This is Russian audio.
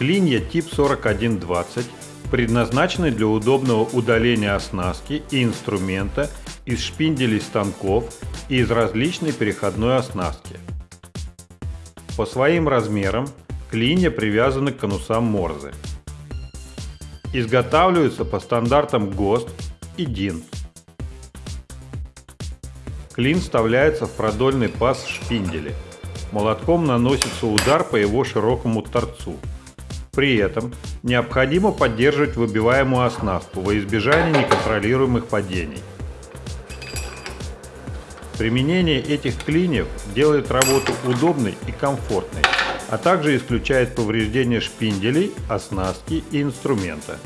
Клинья тип 4120 предназначены для удобного удаления оснастки и инструмента из шпинделей станков и из различной переходной оснастки. По своим размерам клинья привязаны к конусам Морзе. Изготавливаются по стандартам ГОСТ и ДИН. Клин вставляется в продольный паз шпинделя. Молотком наносится удар по его широкому торцу. При этом необходимо поддерживать выбиваемую оснастку во избежание неконтролируемых падений. Применение этих клиньев делает работу удобной и комфортной, а также исключает повреждения шпинделей, оснастки и инструмента.